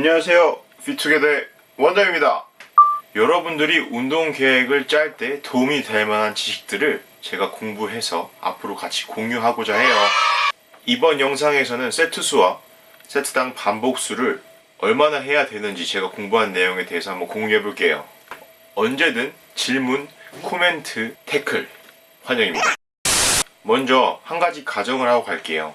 안녕하세요. 피투게더의 원장입니다. 여러분들이 운동 계획을 짤 때 도움이 될 만한 지식들을 제가 공부해서 앞으로 같이 공유하고자 해요. 이번 영상에서는 세트 수와 세트당 반복 수를 얼마나 해야 되는지 제가 공부한 내용에 대해서 한번 공유해 볼게요. 언제든 질문, 코멘트, 태클 환영입니다. 먼저 한 가지 가정을 하고 갈게요.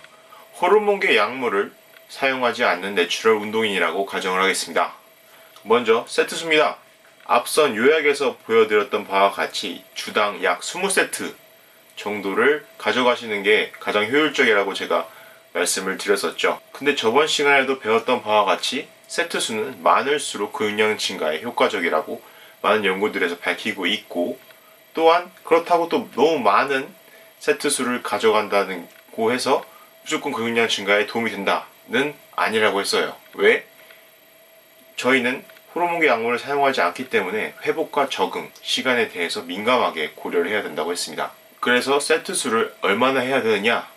호르몬계 약물을 사용하지 않는 natural 운동인이라고 가정을 하겠습니다. 먼저 세트 수입니다. 앞선 요약에서 보여드렸던 바와 같이 주당 약 20세트 정도를 가져가시는 게 가장 효율적이라고 제가 말씀을 드렸었죠. 근데 저번 시간에도 배웠던 바와 같이 세트 수는 많을수록 근육량 증가에 효과적이라고 많은 연구들에서 밝히고 있고 또한 그렇다고 또 너무 많은 세트 수를 가져간다고 해서 무조건 근육량 증가에 도움이 된다 는 아니라고 했어요. 왜? 저희는 호르몬계 약물을 사용하지 않기 때문에 회복과 적응, 시간에 대해서 민감하게 고려를 해야 된다고 했습니다. 그래서 세트 수를 얼마나 해야 되느냐?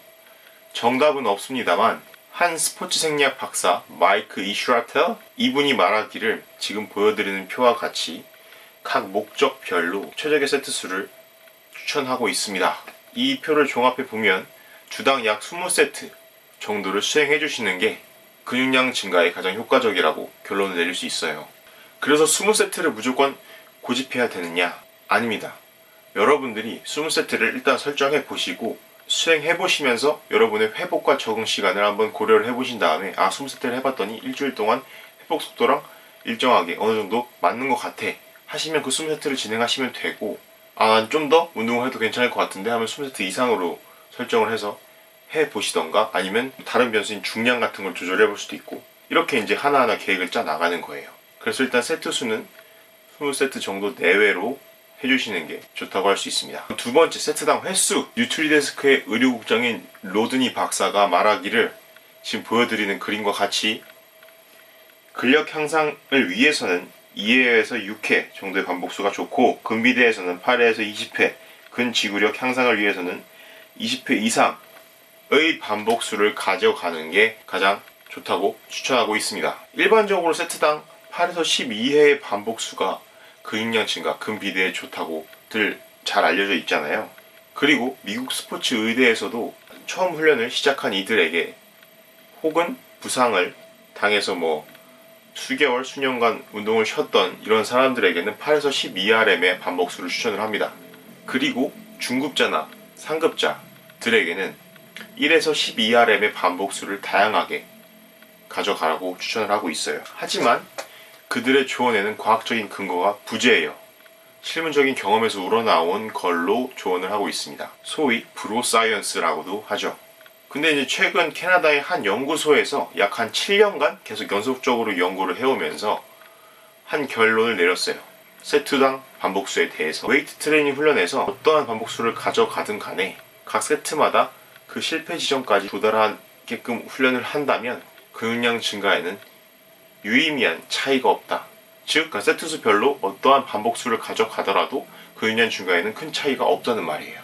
정답은 없습니다만 한 스포츠 생리학 박사 마이크 이슈라텔 이분이 말하기를 지금 보여드리는 표와 같이 각 목적별로 최적의 세트 수를 추천하고 있습니다. 이 표를 종합해 보면 주당 약 20세트 정도를 수행해 주시는 게 근육량 증가에 가장 효과적이라고 결론을 내릴 수 있어요. 그래서 20세트를 무조건 고집해야 되느냐? 아닙니다. 여러분들이 20세트를 일단 설정해 보시고 수행해 보시면서 여러분의 회복과 적응 시간을 한번 고려를 해 보신 다음에 아 20세트를 해봤더니 일주일 동안 회복 속도랑 일정하게 어느 정도 맞는 것 같아 하시면 그 20세트를 진행하시면 되고 아 좀 더 운동을 해도 괜찮을 것 같은데 하면 20세트 이상으로 설정을 해서 해 보시던가 아니면 다른 변수인 중량 같은 걸 조절해 볼 수도 있고 이렇게 이제 하나하나 계획을 짜 나가는 거예요. 그래서 일단 세트 수는 20세트 정도 내외로 해주시는 게 좋다고 할 수 있습니다. 두 번째 세트당 횟수 뉴트리데스크의 의료국장인 로드니 박사가 말하기를 지금 보여드리는 그림과 같이 근력 향상을 위해서는 2회에서 6회 정도의 반복수가 좋고 근비대에서는 8회에서 20회 근지구력 향상을 위해서는 20회 이상 의 반복수를 가져가는 게 가장 좋다고 추천하고 있습니다. 일반적으로 세트당 8에서 12회의 반복수가 근육량 증가, 근비대에 좋다고들 잘 알려져 있잖아요. 그리고 미국 스포츠 의대에서도 처음 훈련을 시작한 이들에게 혹은 부상을 당해서 뭐 수개월, 수년간 운동을 쉬었던 이런 사람들에게는 8에서 12RM의 반복수를 추천을 합니다. 그리고 중급자나 상급자들에게는 1에서 12RM의 반복수를 다양하게 가져가라고 추천을 하고 있어요. 하지만 그들의 조언에는 과학적인 근거가 부재해요. 실무적인 경험에서 우러나온 걸로 조언을 하고 있습니다. 소위 bro science라고도 하죠. 근데 이제 최근 캐나다의 한 연구소에서 약 한 7년간 계속 연속적으로 연구를 해오면서 한 결론을 내렸어요. 세트당 반복수에 대해서 웨이트 트레이닝 훈련에서 어떠한 반복수를 가져가든 간에 각 세트마다 그 실패 지점까지 도달하게끔 훈련을 한다면 근육량 증가에는 유의미한 차이가 없다. 즉, 그 세트 수별로 어떠한 반복수를 가져가더라도 근육량 증가에는 큰 차이가 없다는 말이에요.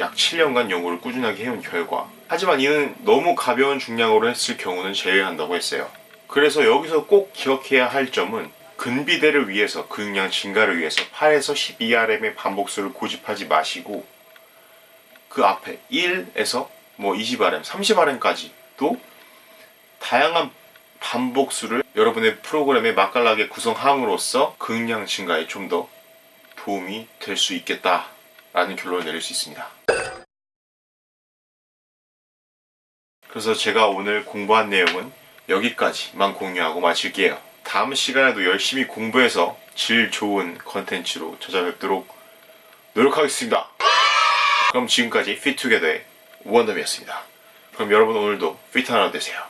약 7년간 연구를 꾸준하게 해온 결과 하지만 이는 너무 가벼운 중량으로 했을 경우는 제외한다고 했어요. 그래서 여기서 꼭 기억해야 할 점은 근비대를 위해서 근육량 증가를 위해서 8에서 12RM의 반복수를 고집하지 마시고 그 앞에 1에서 뭐 20RM, 30RM까지도 다양한 반복수를 여러분의 프로그램에 맛깔나게 구성함으로써 근육량 증가에 좀 더 도움이 될 수 있겠다라는 결론을 내릴 수 있습니다. 그래서 제가 오늘 공부한 내용은 여기까지만 공유하고 마칠게요. 다음 시간에도 열심히 공부해서 질 좋은 컨텐츠로 찾아뵙도록 노력하겠습니다. 그럼 지금까지 피투게더의 원덤이었습니다. 그럼 여러분 오늘도 피트 하나 되세요.